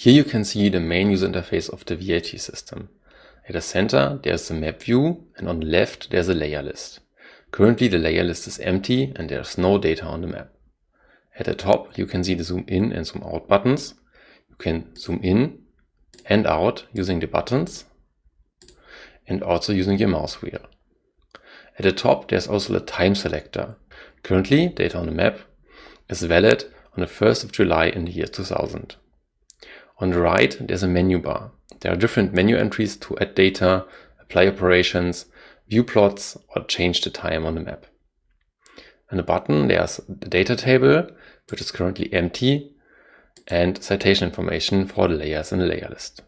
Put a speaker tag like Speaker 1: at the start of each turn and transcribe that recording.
Speaker 1: Here you can see the main user interface of the VAT system. At the center there's the map view and on the left there's a layer list. Currently the layer list is empty and there's no data on the map. At the top you can see the zoom in and zoom out buttons. You can zoom in and out using the buttons and also using your mouse wheel. At the top there's also the time selector. Currently data on the map is valid on the 1st of July in the year 2000. On the right, there's a menu bar. There are different menu entries to add data, apply operations, view plots, or change the time on the map. On the button, there's the data table, which is currently empty, and citation information for the layers in the layer list.